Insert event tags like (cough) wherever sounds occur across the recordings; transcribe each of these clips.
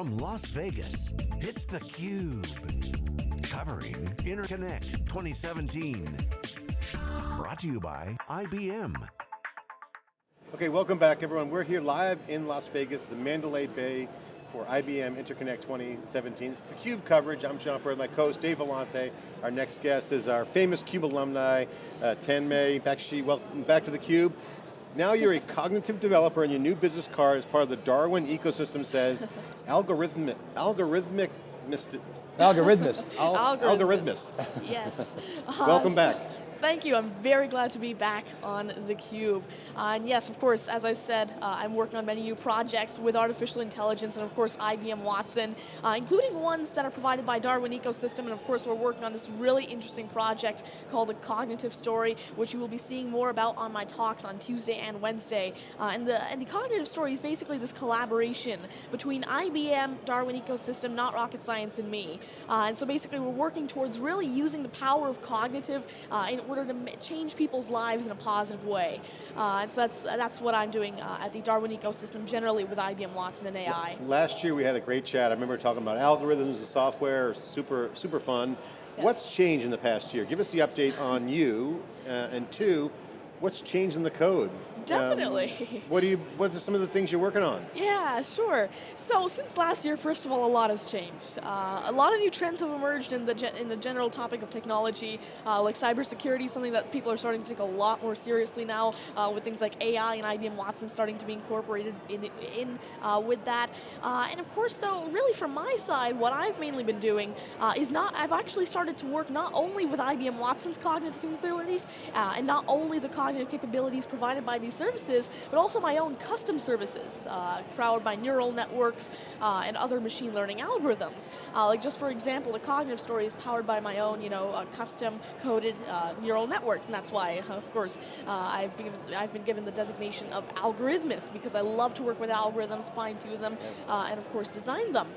From Las Vegas, it's theCUBE. Covering Interconnect 2017. Brought to you by IBM. Okay, welcome back everyone. We're here live in Las Vegas, the Mandalay Bay for IBM Interconnect 2017. It's the CUBE coverage. I'm John Furrier, my co-host Dave Vellante. Our next guest is our famous CUBE alumni, uh, Tanmay Bakshi. Welcome back to the CUBE. Now you're a cognitive developer and your new business card as part of the Darwin ecosystem says, (laughs) algorithmic, algorithmic, Algorithmist. Al Algorithmist. algorithmist. Yes. Welcome Uh, back. Thank you, I'm very glad to be back on theCUBE. Uh, and yes, of course, as I said, uh, I'm working on many new projects with artificial intelligence and of course IBM Watson, uh, including ones that are provided by Darwin Ecosystem, and of course we're working on this really interesting project called the Cognitive Story, which you will be seeing more about on my talks on Tuesday and Wednesday. Uh, and, the, and the Cognitive Story is basically this collaboration between IBM, Darwin Ecosystem, Not Rocket Science, and me. Uh, and so basically we're working towards really using the power of cognitive uh, in order to change people's lives in a positive way. Uh, and so that's, that's what I'm doing uh, at the Darwin Ecosystem generally with IBM Watson and AI. Last year we had a great chat. I remember talking about algorithms, and software, super, super fun. Yes. What's changed in the past year? Give us the update on you, uh, and two, what's changed in the code? Definitely. Um, (laughs) what do you, what are some of the things you're working on? Yeah, sure. So since last year, first of all, a lot has changed. Uh, a lot of new trends have emerged in the in the general topic of technology, uh, like cybersecurity, something that people are starting to take a lot more seriously now, uh, with things like AI and IBM Watson starting to be incorporated in in uh, with that. Uh, and of course, though, really from my side, what I've mainly been doing uh, is not. I've actually started to work not only with IBM Watson's cognitive capabilities, uh, and not only the cognitive capabilities provided by these services, but also my own custom services, uh, powered by neural networks uh, and other machine learning algorithms. Uh, like just for example, the cognitive story is powered by my own, you know, uh, custom coded uh, neural networks, and that's why, of course, uh, I've been I've been given the designation of algorithmist because I love to work with algorithms, fine tune them, uh, and of course design them.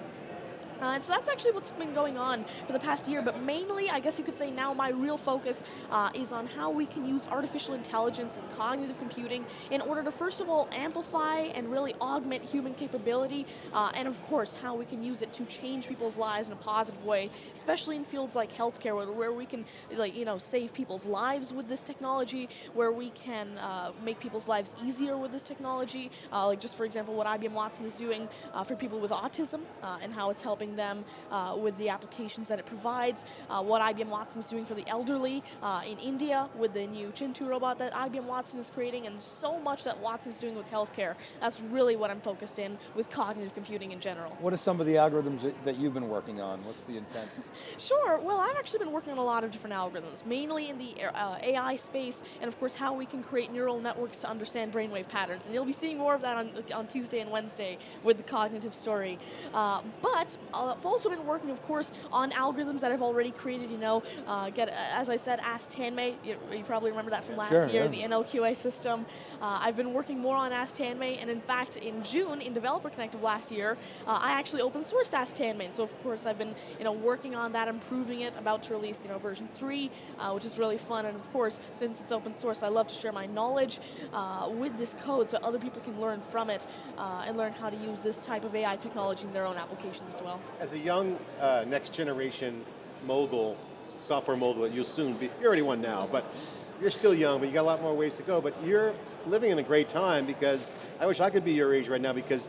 Uh, and so that's actually what's been going on for the past year, but mainly, I guess you could say now my real focus uh, is on how we can use artificial intelligence and cognitive computing in order to first of all amplify and really augment human capability, uh, and of course how we can use it to change people's lives in a positive way, especially in fields like healthcare where, where we can like, you know, save people's lives with this technology, where we can uh, make people's lives easier with this technology, uh, like just for example what IBM Watson is doing uh, for people with autism and how it's helping them uh, with the applications that it provides, uh, what IBM Watson is doing for the elderly uh, in India with the new Chintu robot that IBM Watson is creating, and so much that Watson is doing with healthcare. That's really what I'm focused in with cognitive computing in general. What are some of the algorithms that, that you've been working on? What's the intent? (laughs) Sure, well I've actually been working on a lot of different algorithms, mainly in the uh, AI space, and of course how we can create neural networks to understand brainwave patterns, and you'll be seeing more of that on, on Tuesday and Wednesday with the cognitive story. Uh, but uh, I've also been working, of course, on algorithms that I've already created, you know, uh, get, as I said, Ask Tanmay, you, you probably remember that from last Sure, year, yeah. the NLQA system. Uh, I've been working more on Ask Tanmay, and in fact, in June, in Developer Connect of last year, uh, I actually open sourced Ask Tanmay, so of course I've been, you know, working on that, improving it, about to release, you know, version 3, uh, which is really fun, and of course, since it's open source, I love to share my knowledge uh, with this code so other people can learn from it uh, and learn how to use this type of AI technology in their own applications as well. As a young uh, next generation mogul, software mogul that you'll soon be, you're already one now, but you're still young, but you got a lot more ways to go, but you're living in a great time because I wish I could be your age right now because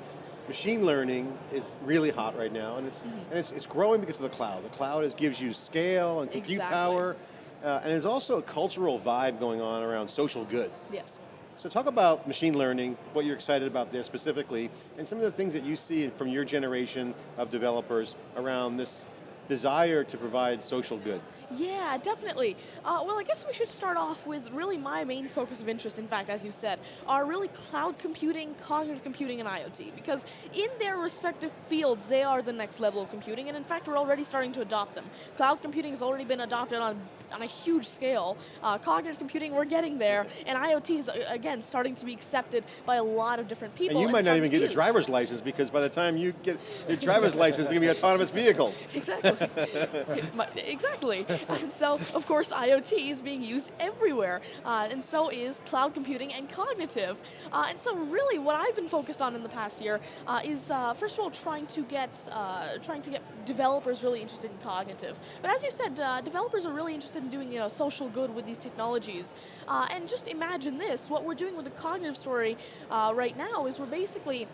machine learning is really hot right now and it's, Mm-hmm. and it's, it's growing because of the cloud. The cloud is, gives you scale and compute Exactly. power, uh, and there's also a cultural vibe going on around social good. Yes. So talk about machine learning, what you're excited about there specifically, and some of the things that you see from your generation of developers around this desire to provide social good. Yeah, definitely. Uh, well, I guess we should start off with really my main focus of interest, in fact, as you said, are really cloud computing, cognitive computing, and IoT. Because in their respective fields, they are the next level of computing, and in fact, we're already starting to adopt them. Cloud computing has already been adopted on, on a huge scale. Uh, cognitive computing, we're getting there, and IoT is, uh, again, starting to be accepted by a lot of different people. And you might not even get a use. driver's license because by the time you get your driver's license, it's going to be autonomous vehicles. Exactly. (laughs) Exactly. (laughs) and (laughs) so, of course, IoT is being used everywhere, uh, and so is cloud computing and cognitive. Uh, and so, really, what I've been focused on in the past year uh, is, uh, first of all, trying to get uh, trying to get developers really interested in cognitive. But as you said, developers are really interested in doing you know social good with these technologies. and just imagine this: what we're doing with the cognitive story right now is we're basically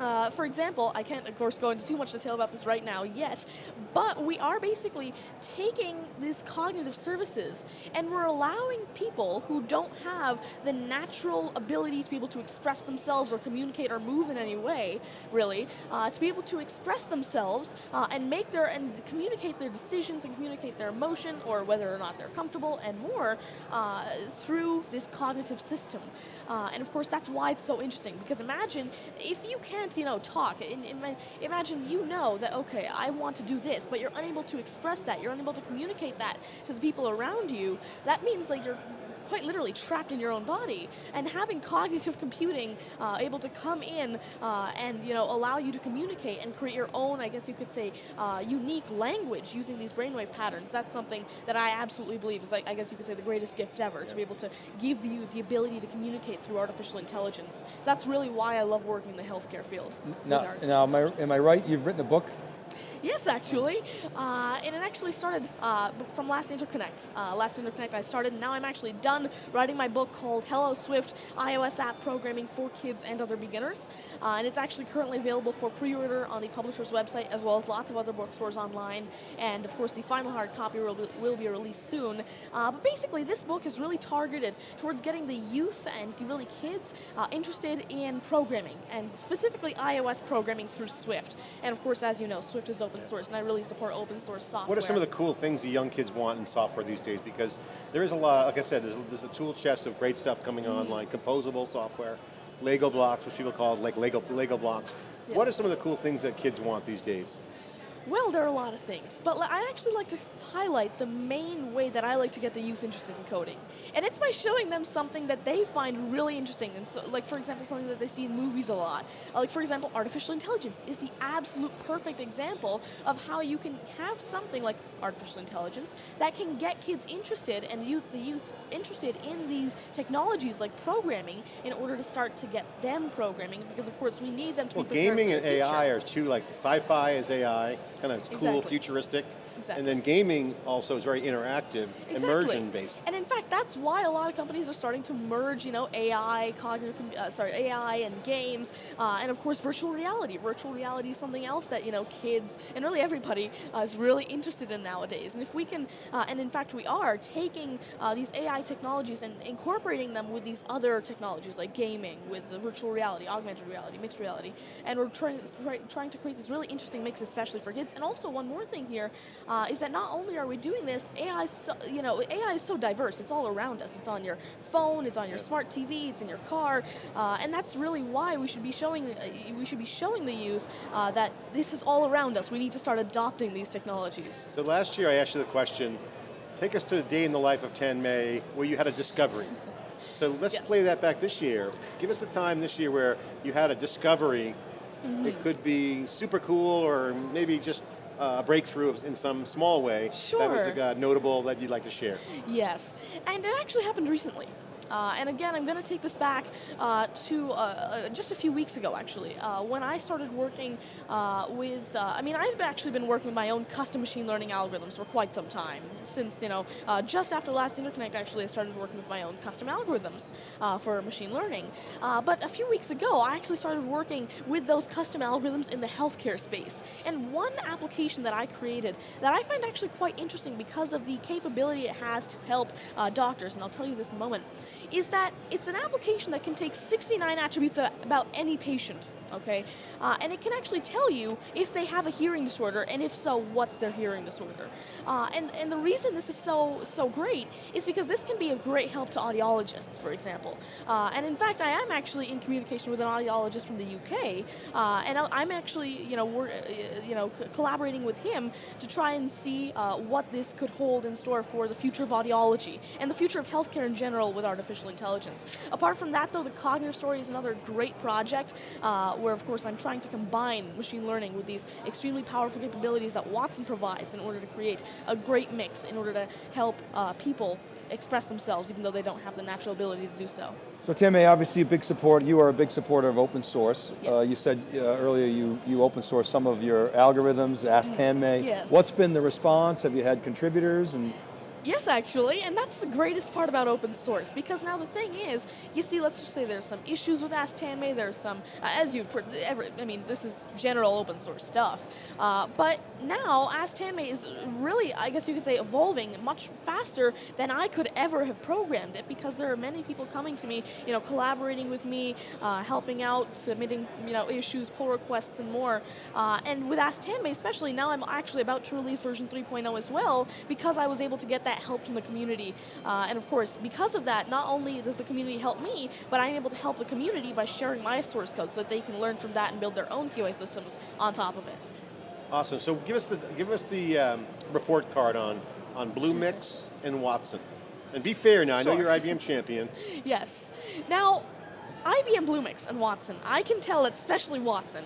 uh, for example, I can't, of course, go into too much detail about this right now yet, but we are basically taking these cognitive services and we're allowing people who don't have the natural ability to be able to express themselves or communicate or move in any way, really, uh, to be able to express themselves uh, and make their and communicate their decisions and communicate their emotion or whether or not they're comfortable and more uh, through this cognitive system. Uh, and of course, that's why it's so interesting because imagine if you can't you know, talk. In, in, imagine you know that, okay, I want to do this, but you're unable to express that, you're unable to communicate that to the people around you. That means like you're quite literally trapped in your own body. And having cognitive computing uh, able to come in uh, and you know allow you to communicate and create your own, I guess you could say, uh, unique language using these brainwave patterns, that's something that I absolutely believe is like, I guess you could say the greatest gift ever, yeah. to be able to give you the ability to communicate through artificial intelligence. So that's really why I love working in the healthcare field. Now, now am, I, am I right, you've written a book Yes, actually. Uh, and it actually started uh, from Last Interconnect. Uh, Last Interconnect I started, and now I'm actually done writing my book called Hello Swift, iOS app programming for kids and other beginners. Uh, and it's actually currently available for pre-order on the publisher's website, as well as lots of other bookstores online. And of course, the final hard copy will be, will be released soon. Uh, but basically, this book is really targeted towards getting the youth and really kids uh, interested in programming, and specifically iOS programming through Swift. And of course, as you know, Swift is open open source, and I really support open source software. What are some of the cool things the young kids want in software these days? Because there is a lot, like I said, there's, there's a tool chest of great stuff coming mm -hmm. online, composable software, Lego blocks, which people call like Lego, Lego blocks. Yes. What are some of the cool things that kids want these days? Well, there are a lot of things, but I actually like to highlight the main way that I like to get the youth interested in coding. And it's by showing them something that they find really interesting, and so, like for example, something that they see in movies a lot. Uh, like for example, artificial intelligence is the absolute perfect example of how you can have something like artificial intelligence that can get kids interested and youth, the youth interested in these technologies like programming in order to start to get them programming, because of course we need them to well, be gaming and AI are two, like sci-fi is AI, kind of cool, futuristic. Exactly. And then gaming also is very interactive, exactly. immersion based. And in fact, that's why a lot of companies are starting to merge, you know, AI, cognitive, uh, sorry, AI and games, uh, and of course virtual reality. Virtual reality is something else that you know kids and really everybody uh, is really interested in nowadays. And if we can, uh, and in fact we are taking uh, these AI technologies and incorporating them with these other technologies like gaming, with the virtual reality, augmented reality, mixed reality, and we're trying trying to create this really interesting mix, especially for kids. And also one more thing here uh, is that not only are we doing this, AI is so, you know, AI is so diverse. It's all around us. It's on your phone, it's on your smart TV, it's in your car, uh, and that's really why we should be showing uh, we should be showing the youth uh, that this is all around us. We need to start adopting these technologies. So last year I asked you the question, take us to a day in the life of Tanmay where you had a discovery. (laughs) So let's yes. play that back this year. Give us a time this year where you had a discovery. Mm -hmm. It could be super cool or maybe just a breakthrough in some small way sure. that was uh, notable that you'd like to share? Yes, and it actually happened recently. Uh, and again, I'm going to take this back uh, to uh, uh just a few weeks ago, actually, uh, when I started working uh, with, I mean, I've actually been working with my own custom machine learning algorithms for quite some time. Since, you know, just after last interconnect, actually, I started working with my own custom algorithms for machine learning. but a few weeks ago, I actually started working with those custom algorithms in the healthcare space. And one application that I created that I find actually quite interesting because of the capability it has to help doctors, and I'll tell you this in a moment, is that it's an application that can take 69 attributes about any patient okay? Uh, and it can actually tell you if they have a hearing disorder, and if so, what's their hearing disorder. Uh, and, and the reason this is so, so great is because this can be of great help to audiologists, for example. Uh, and in fact, I am actually in communication with an audiologist from the UK, uh, and I'm actually, you know, we're, uh, you know, collaborating with him to try and see uh, what this could hold in store for the future of audiology and the future of healthcare in general with artificial intelligence. Apart from that, though, the Cognitive Story is another great project where of course I'm trying to combine machine learning with these extremely powerful capabilities that Watson provides in order to create a great mix in order to help uh, people express themselves even though they don't have the natural ability to do so. So Tanmay, obviously a big support, you are a big supporter of open source. Yes. Uh, you said uh, earlier you, you open source some of your algorithms, Ask Tanmay. Yes. What's been the response? Have you had contributors? and? Yes, actually, and that's the greatest part about open source, because now the thing is, you see, let's just say there's some issues with Ask Tanmay, there's some, uh, as you, ever, I mean, this is general open source stuff, uh, but now Ask Tanmay is really, I guess you could say, evolving much faster than I could ever have programmed it, because there are many people coming to me, you know, collaborating with me, uh, helping out, submitting, you know, issues, pull requests, and more, uh, and with Ask Tanmay especially, now I'm actually about to release version 3.0 as well, because I was able to get that that help from the community. Uh, and of course, because of that, not only does the community help me, but I'm able to help the community by sharing my source code so that they can learn from that and build their own QA systems on top of it. Awesome, so give us the, give us the um, report card on, on Bluemix and Watson. And be fair now, sure. I know you're IBM champion. (laughs) yes. Now, IBM Bluemix and Watson, I can tell especially Watson,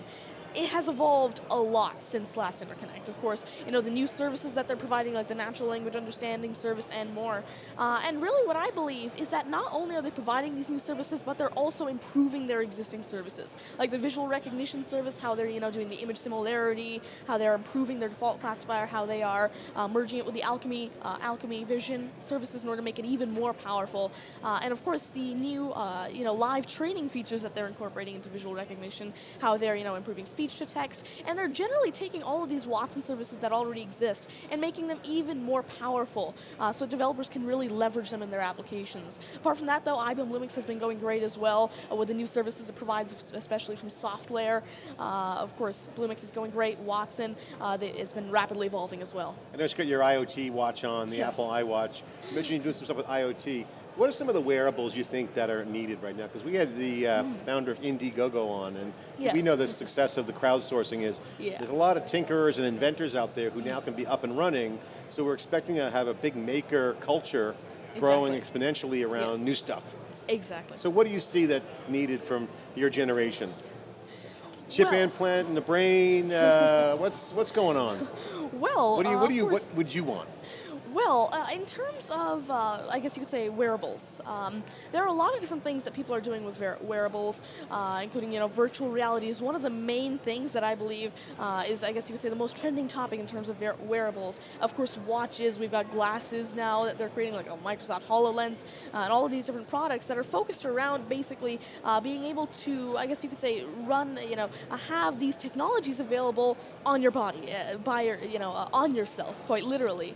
it has evolved a lot since last Interconnect. Of course, you know, the new services that they're providing, like the natural language understanding service and more. Uh, and really what I believe is that not only are they providing these new services, but they're also improving their existing services. Like the visual recognition service, how they're, you know, doing the image similarity, how they're improving their default classifier, how they are uh, merging it with the Alchemy, uh, Alchemy Vision services in order to make it even more powerful. Uh, and of course, the new, uh, you know, live training features that they're incorporating into visual recognition, how they're, you know, improving speech speech to text, and they're generally taking all of these Watson services that already exist and making them even more powerful uh, so developers can really leverage them in their applications. Apart from that though, IBM Bluemix has been going great as well uh, with the new services it provides, especially from SoftLayer. Uh, of course, Bluemix is going great, Watson, uh, it's been rapidly evolving as well. I know you got your IoT watch on, the yes. Apple iWatch. You mentioned you're doing some stuff with IoT. What are some of the wearables you think that are needed right now? Because we had the uh, mm. founder of Indiegogo on, and yes. we know the success of the crowdsourcing is, yeah. there's a lot of tinkerers and inventors out there who now can be up and running, so we're expecting to have a big maker culture exactly. growing exponentially around yes. new stuff. Exactly. So what do you see that's needed from your generation? Chip well, implant in the brain, uh, (laughs) what's, what's going on? Well, what do you, uh, what, do you, what would you want? Well, uh, in terms of, uh, I guess you could say wearables, um, there are a lot of different things that people are doing with wearables, uh, including, you know, virtual reality is one of the main things that I believe uh, is, I guess you could say, the most trending topic in terms of wearables. Of course, watches, we've got glasses now that they're creating, like a Microsoft HoloLens, uh, and all of these different products that are focused around basically uh, being able to, I guess you could say, run, you know, have these technologies available on your body, by your, you know, on yourself, quite literally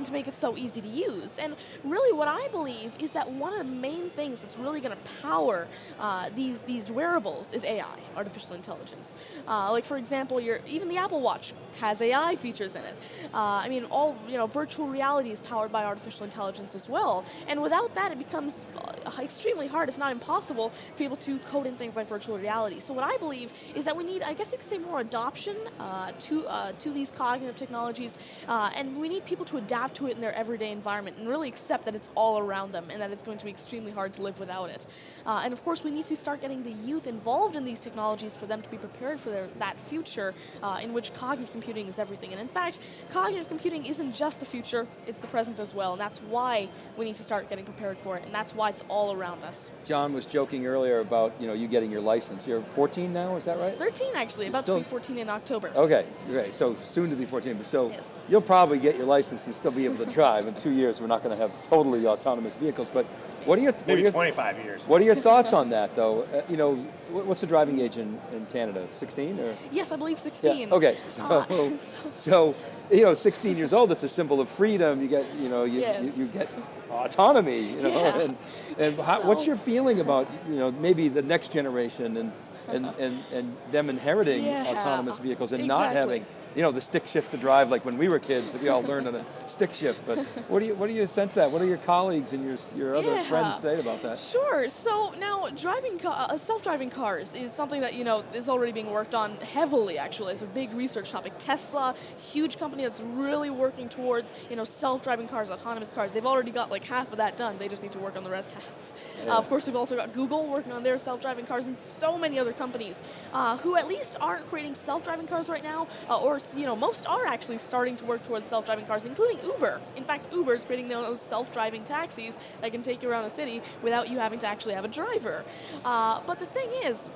and to make it so easy to use. And really what I believe is that one of the main things that's really going to power uh, these, these wearables is AI, artificial intelligence. Uh, like for example, your, even the Apple Watch has AI features in it. Uh, I mean, all you know, virtual reality is powered by artificial intelligence as well. And without that, it becomes uh, extremely hard, if not impossible, to be able to code in things like virtual reality. So what I believe is that we need, I guess you could say, more adoption uh, to, uh, to these cognitive technologies, and we need people to adapt adapt to it in their everyday environment and really accept that it's all around them and that it's going to be extremely hard to live without it. Uh, and of course, we need to start getting the youth involved in these technologies for them to be prepared for their, that future uh, in which cognitive computing is everything. And in fact, cognitive computing isn't just the future, it's the present as well. And that's why we need to start getting prepared for it. And that's why it's all around us. John was joking earlier about you know you getting your license. You're 14 now, is that right? 13 actually, about Still, to be 14 in October. Okay, okay, so soon to be 14. But so yes. you'll probably get your license and still be able to drive. In two years, we're not going to have totally autonomous vehicles. But what are your maybe are your, 25 years? What are your thoughts on that, though? Uh, you know, what's the driving age in, in Canada? 16 or? Yes, I believe 16. Yeah. Okay, so, uh, so, (laughs) so, you know, 16 years old. It's a symbol of freedom. You get, you know, you, yes. you, you, get autonomy. You know, yeah. and, and how, what's your feeling about, you know, maybe the next generation and and, and, and them inheriting yeah, autonomous vehicles and exactly. not having you know, the stick shift to drive like when we were kids, we all learned on a (laughs) stick shift. But what do you, what do you sense that? What do your colleagues and your, your other Yeah. friends say about that? Sure. So now, driving, uh, self-driving cars is something that you know is already being worked on heavily. Actually, it's a big research topic. Tesla, huge company that's really working towards you know self-driving cars, autonomous cars. They've already got like half of that done. They just need to work on the rest half. Yeah. Uh, of course, we've also got Google working on their self-driving cars, and so many other companies uh, who at least aren't creating self-driving cars right now, uh, or you know most are actually starting to work towards self-driving cars, including Uber. In fact, Uber is creating those self-driving taxis that can take you around a city without you having to actually have a driver. Uh, but the thing is,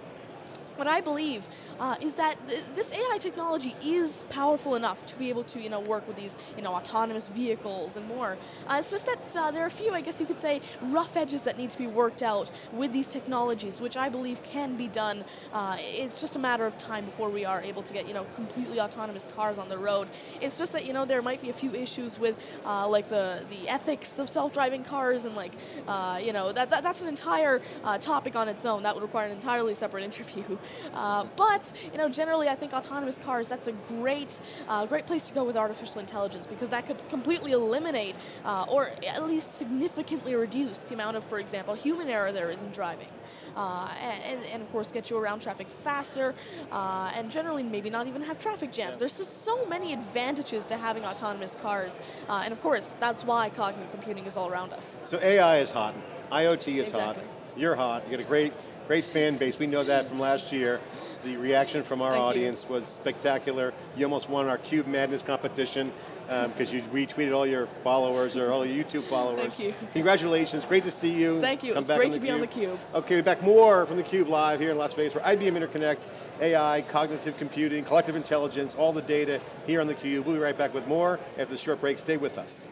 what I believe uh, is that th- this AI technology is powerful enough to be able to, you know, work with these, you know, autonomous vehicles and more. Uh, it's just that uh, there are a few, I guess you could say, rough edges that need to be worked out with these technologies, which I believe can be done. Uh, it's just a matter of time before we are able to get, you know, completely autonomous cars on the road. It's just that, you know, there might be a few issues with, uh, like the the ethics of self-driving cars and like, uh, you know, that, that that's an entire topic on its own. That would require an entirely separate interview. Uh, but you know, generally, I think autonomous cars that's a great, uh, great place to go with artificial intelligence because that could completely eliminate uh, or at least significantly reduce the amount of, for example, human error there is in driving. Uh, and, and of course, get you around traffic faster, uh, and generally maybe not even have traffic jams. There's just so many advantages to having autonomous cars, uh, and of course, that's why cognitive computing is all around us. So AI is hot, IoT is Exactly. hot, you're hot, you got a great, great fan base. We know that from last year. The reaction from our Thank you. audience was spectacular. You almost won our Cube Madness competition um, because you retweeted all your followers or all your YouTube followers. Thank you. Congratulations, great to see you. Thank you, Come back great to be on theCUBE. theCUBE. Okay, we're back more from theCUBE live here in Las Vegas for IBM Interconnect, AI, cognitive computing, collective intelligence, all the data here on theCUBE. We'll be right back with more after the short break. Stay with us.